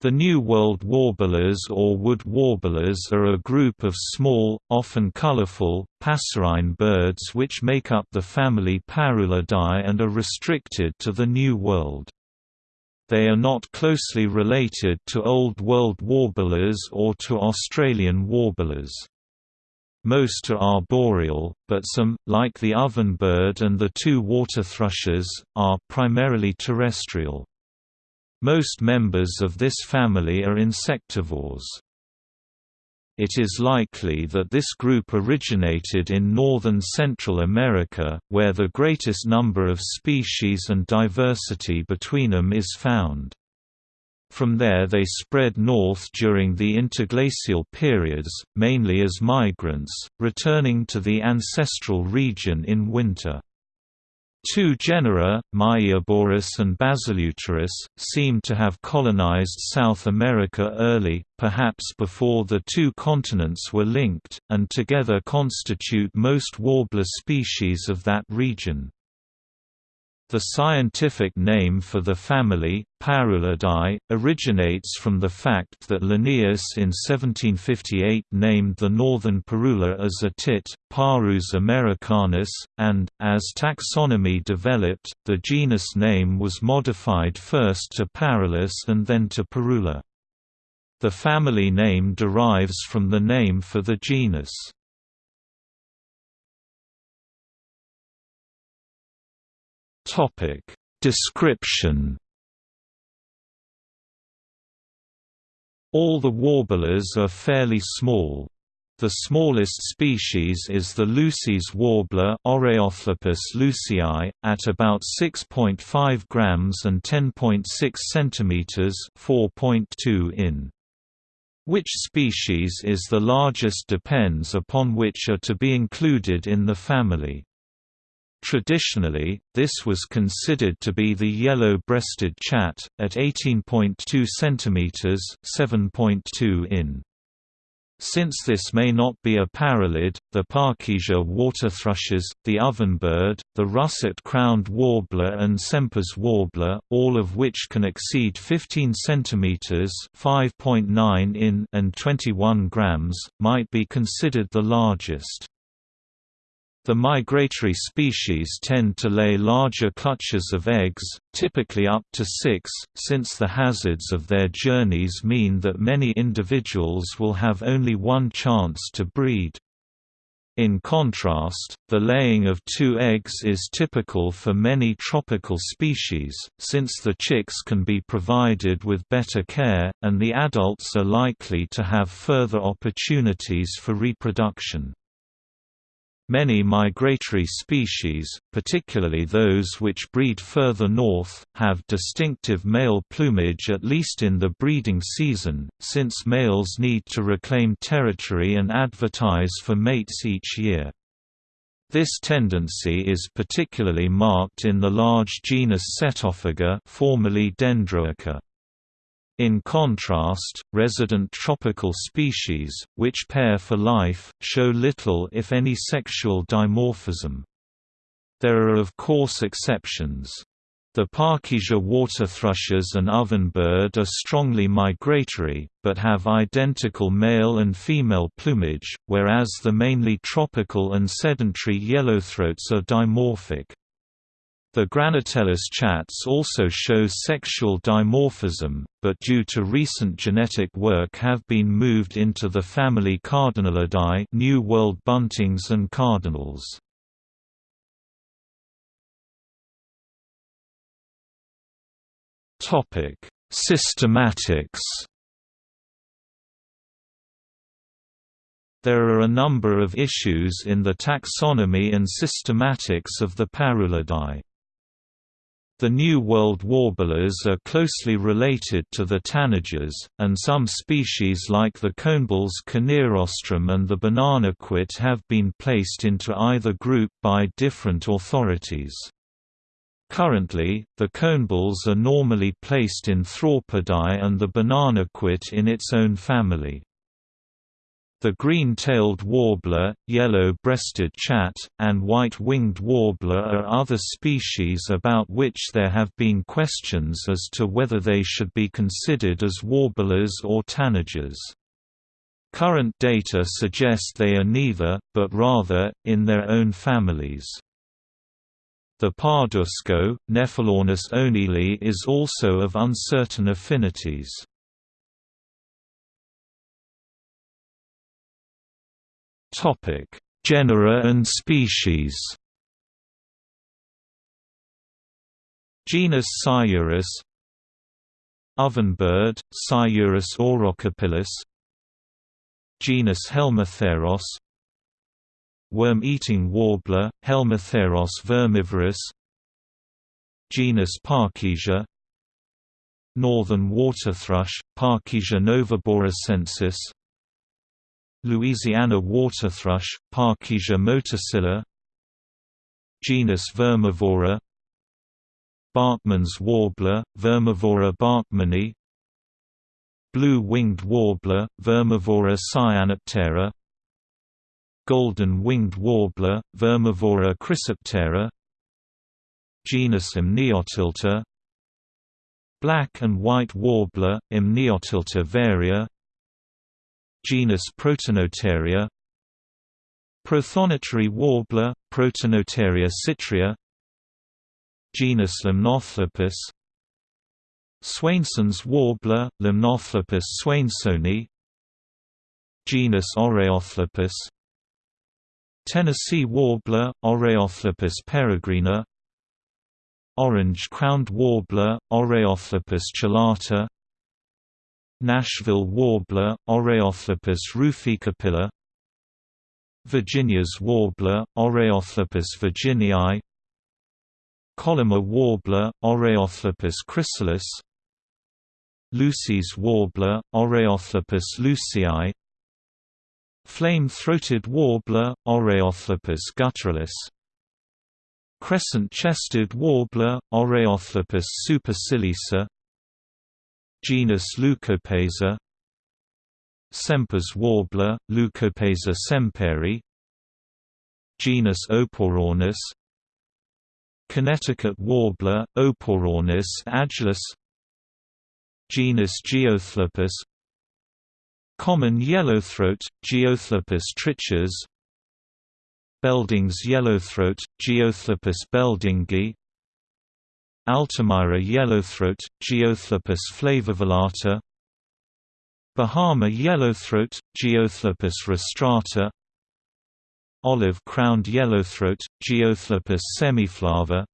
The New World warblers or wood warblers are a group of small, often colorful, passerine birds which make up the family Parulidae and are restricted to the New World. They are not closely related to Old World warblers or to Australian warblers. Most are arboreal, but some, like the ovenbird and the two water thrushes, are primarily terrestrial. Most members of this family are insectivores. It is likely that this group originated in northern Central America, where the greatest number of species and diversity between them is found. From there they spread north during the interglacial periods, mainly as migrants, returning to the ancestral region in winter. Two genera, Myioborus and Basileuterus, seem to have colonized South America early, perhaps before the two continents were linked, and together constitute most warbler species of that region. The scientific name for the family, Parulidae, originates from the fact that Linnaeus in 1758 named the northern parula as a tit, Parus americanus, and, as taxonomy developed, the genus name was modified first to Parulus and then to Parula. The family name derives from the name for the genus. Topic Description All the warblers are fairly small. The smallest species is the Lucy's warbler Oreothlypis lucii, at about 6.5 grams and 10.6 centimeters (4.2 in). Which species is the largest depends upon which are to be included in the family. Traditionally, this was considered to be the yellow-breasted chat, at 18.2 cm 7.2 in. Since this may not be a parulid, the Parkesia water thrushes, the ovenbird, the russet-crowned warbler and Semper's warbler, all of which can exceed 15 cm 5.9 in and 21 grams, might be considered the largest. The migratory species tend to lay larger clutches of eggs, typically up to six, since the hazards of their journeys mean that many individuals will have only one chance to breed. In contrast, the laying of two eggs is typical for many tropical species, since the chicks can be provided with better care, and the adults are likely to have further opportunities for reproduction. Many migratory species, particularly those which breed further north, have distinctive male plumage at least in the breeding season, since males need to reclaim territory and advertise for mates each year. This tendency is particularly marked in the large genus Setophaga formerly Dendroica. In contrast, resident tropical species, which pair for life, show little if any sexual dimorphism. There are of course exceptions. The Parkesia water thrushes and ovenbird are strongly migratory, but have identical male and female plumage, whereas the mainly tropical and sedentary yellowthroats are dimorphic. The Granatellus chats also show sexual dimorphism, but due to recent genetic work have been moved into the family Cardinalidae New World buntings and cardinals. Topic: Systematics There are a number of issues in the taxonomy and systematics of the Parulidae. The New World warblers are closely related to the tanagers, and some species like the conebills Conirostrum and the bananaquit have been placed into either group by different authorities. Currently, the conebills are normally placed in Thraupidae and the bananaquit in its own family. The green-tailed warbler, yellow-breasted chat, and white-winged warbler are other species about which there have been questions as to whether they should be considered as warblers or tanagers. Current data suggest they are neither, but rather, in their own families. The pardusco, Nephelornis oneilli is also of uncertain affinities. Topic: Genera and species. Genus Seiurus Ovenbird, Seiurus aurocapillus Genus Helmitheros Worm-eating warbler, Helmitheros vermivorus Genus Parkesia Northern water thrush, Parkesia noveboracensis Louisiana water thrush, Parkesia motacilla Genus Vermivora Bachman's warbler, Vermivora bachmanii Blue-winged warbler, Vermivora cyanoptera Golden-winged warbler, Vermivora chrysoptera Genus Mniotilta Black and white warbler, Mniotilta varia Genus Protonotaria Prothonotary warbler, Protonotaria citrea Genus Limnothlypis Swainson's warbler, Limnothlypis swainsoni Genus Oreothlypis Tennessee warbler, Oreothlypis peregrina Orange-crowned warbler, Oreothlypis chelata Nashville warbler, Oreothlypis ruficapilla. Virginia's warbler, Oreothlypis virginii. Colima warbler, Oreothlypis crissalis. Lucy's warbler, Oreothlypis lucii. Flame-throated warbler, Oreothlypis gutturalis Crescent-chested warbler, Oreothlypis superciliosa Genus Leucopeza Semper's warbler, Leucopeza semperi Genus Oporornis Connecticut warbler, Oporornis agilis Genus Geothlypis Common yellowthroat, Geothlypis trichas Belding's yellowthroat, Geothlypis beldingi Altamira yellowthroat, Geothlypis flavovelata Bahama yellowthroat, Geothlypis rostrata Olive-crowned yellowthroat, Geothlypis semiflava.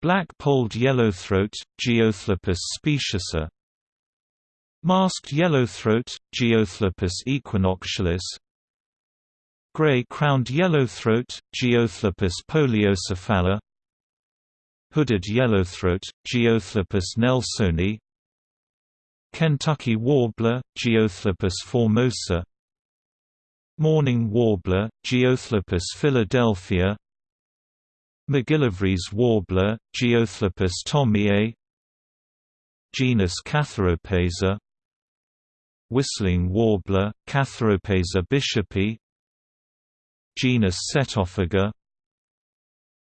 Black-polled yellowthroat, Geothlypis speciosa. Masked yellowthroat, Geothlypis equinoctialis. Gray-crowned yellowthroat, Geothlypis poliocephala Hooded yellowthroat, Geothlypis nelsoni Kentucky warbler, Geothlypis formosa Mourning warbler, Geothlypis philadelphia McGillivray's warbler, Geothlypis thommiae Genus Catharopeza Whistling warbler, Catharopeza bishopi Genus Setophaga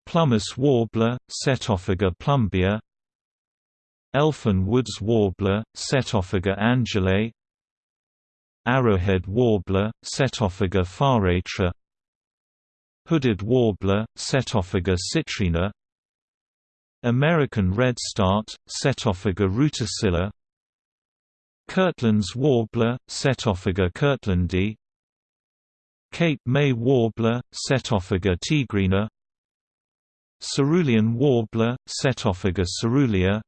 Plumbeous warbler, Setophaga plumbea Elfin woods warbler, Setophaga angelae Arrowhead warbler, Setophaga pharetra Hooded warbler, Setophaga citrina. American redstart, Setophaga ruticilla Kirtland's warbler, Setophaga kirtlandi. Cape May warbler, Setophaga tigrina Cerulean warbler, Setophaga cerulea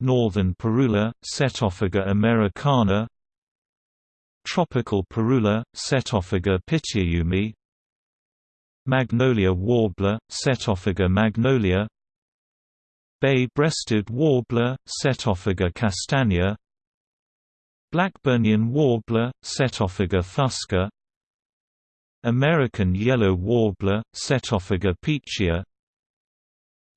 Northern parula, Setophaga americana. Tropical parula, Setophaga pitiayumi. Magnolia warbler, Setophaga magnolia. Bay-breasted warbler, Setophaga castanea Blackburnian warbler, Setophaga fusca American yellow warbler, Setophaga petechia.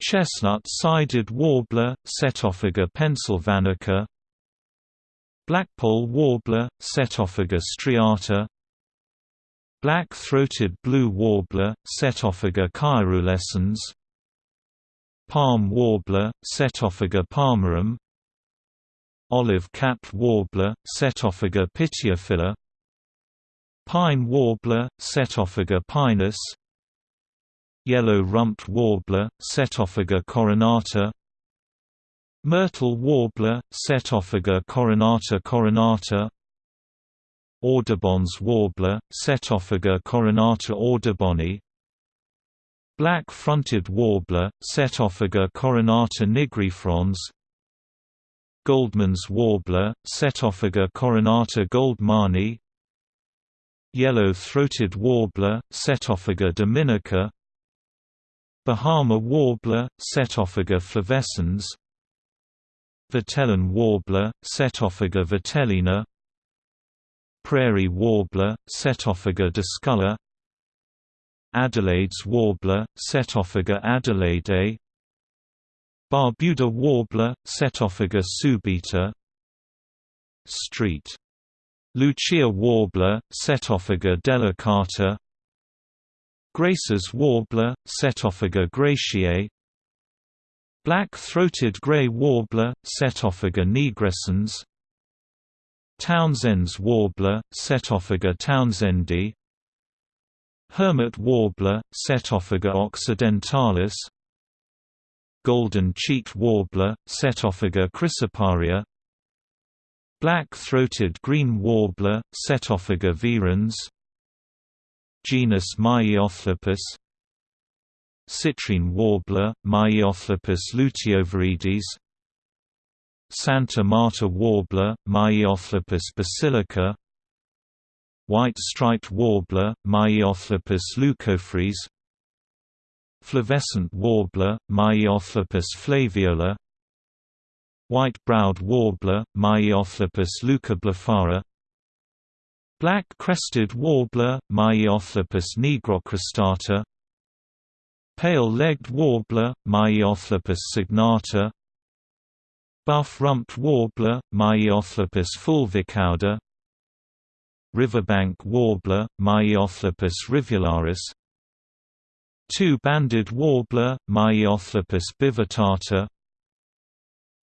Chestnut-sided warbler, Setophaga pennsylvanica. Blackpoll warbler, Setophaga striata. Black-throated blue warbler, Setophaga caerulescens Palm warbler, Setophaga palmarum. Olive-capped warbler, Setophaga pityophila Pine warbler, Setophaga pinus. Yellow-rumped warbler, Setophaga coronata. Myrtle warbler, Setophaga coronata coronata. Audubon's warbler, Setophaga coronata auduboni. Black-fronted warbler, Setophaga coronata nigrifrons. Goldman's warbler, Setophaga coronata goldmani Yellow-throated warbler, Setophaga dominica Bahama warbler, Setophaga flavescens Vitelline warbler, Setophaga vitellina Prairie warbler, Setophaga discolor Adelaide's warbler, Setophaga adelaidae Barbuda warbler, Setophaga subita Street. Lucia warbler, Setophaga delicata Grace's warbler, Setophaga gratiae Black-throated gray warbler, Setophaga nigrescens Townsend's warbler, Setophaga townsendi Hermit warbler, Setophaga occidentalis. Golden-cheeked warbler, Setophaga chrysoparia Black-throated green warbler, Setophaga virens Genus Myiothlypis Citrine warbler, Myiothlypis luteoviridis Santa Marta warbler, Myiothlypis basilica White-striped warbler, Myiothlypis leucophrys Flavescent warbler, Myiothlypis flaviola White-browed warbler, Myiothlypis leucoblephara Black-crested warbler, Myiothlypis nigrocristata Pale-legged warbler, Myiothlypis signata. Buff-rumped warbler, Myiothlypis fulvicauda. Riverbank warbler, Myiothlypis rivularis. Two-banded warbler, Myiothlypis bivitata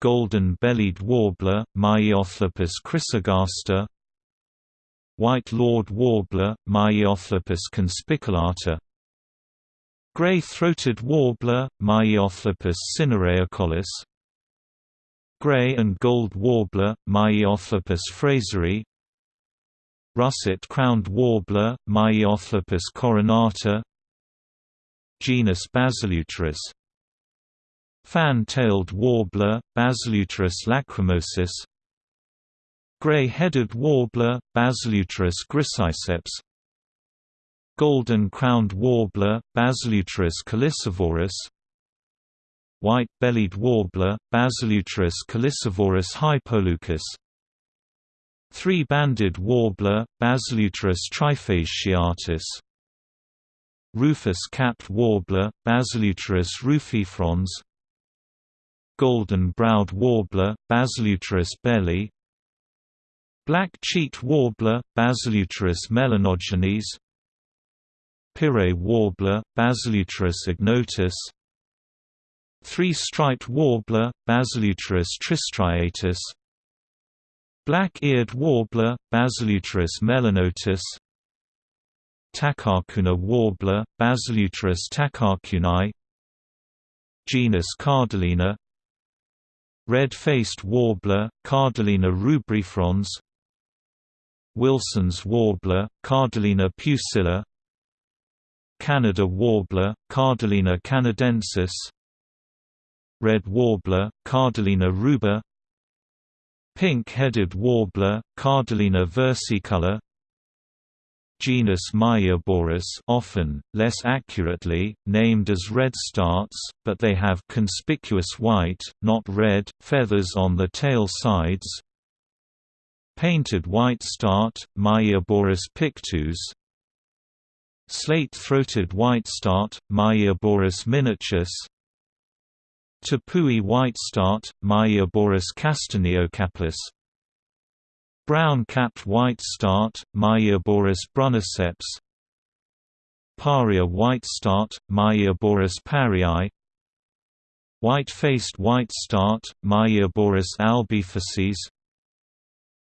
Golden-bellied warbler, Myiothlypis chrysogaster White lored warbler, Myiothlypis conspicillata Gray-throated warbler, Myiothlypis cinereocollis Gray and gold warbler, Myiothlypis fraseri Russet-crowned warbler, Myiothlypis coronata Genus Basileuterus Fan-tailed warbler, Basileuterus lacrymosus Gray-headed warbler, Basileuterus griseiceps Golden-crowned warbler, Basileuterus culicivorus White-bellied warbler, Basileuterus culicivorus hypoleucus Three-banded warbler, Basileuterus trifasciatus Rufous-capped warbler, Basileuterus rufifrons Golden-browed warbler, Basileuterus belli Black-cheeked warbler, Basileuterus melanogenes Pirret warbler, Basileuterus ignotus Three-striped warbler, Basileuterus tristriatus Black-eared warbler, Basileuterus melanotus Tacarcuna warbler, Basileuterus tacarcuni Genus Cardellina Red-faced warbler, Cardellina rubrifrons. Wilson's warbler, Cardellina pusilla Canada warbler, Cardellina canadensis. Red warbler, Cardellina ruber Pink-headed warbler, Cardellina versicolor Genus Myioborus often, less accurately, named as redstarts, but they have conspicuous white, not red, feathers on the tail sides. Painted white start, Myioborus pictus. Slate-throated white whitestart, Myioborus miniatus. Tepui whitestart, Myioborus castaneocappus Brown-capped white start, Myioborus brunniceps Paria white start, Myioborus parrii White-faced white start, Myioborus albifacies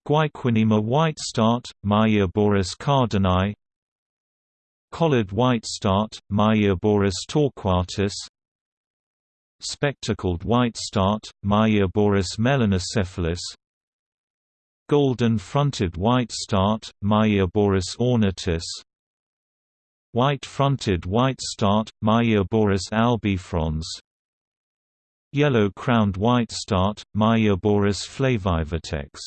Guaiquinima white start, Myioborus cardini Collared white start, Myioborus torquatus. Spectacled white start, Myioborus melanocephalus Golden-fronted white start, Myioborus ornatus. White-fronted white start, Myioborus albifrons. Yellow-crowned white start, Myioborus flavivertex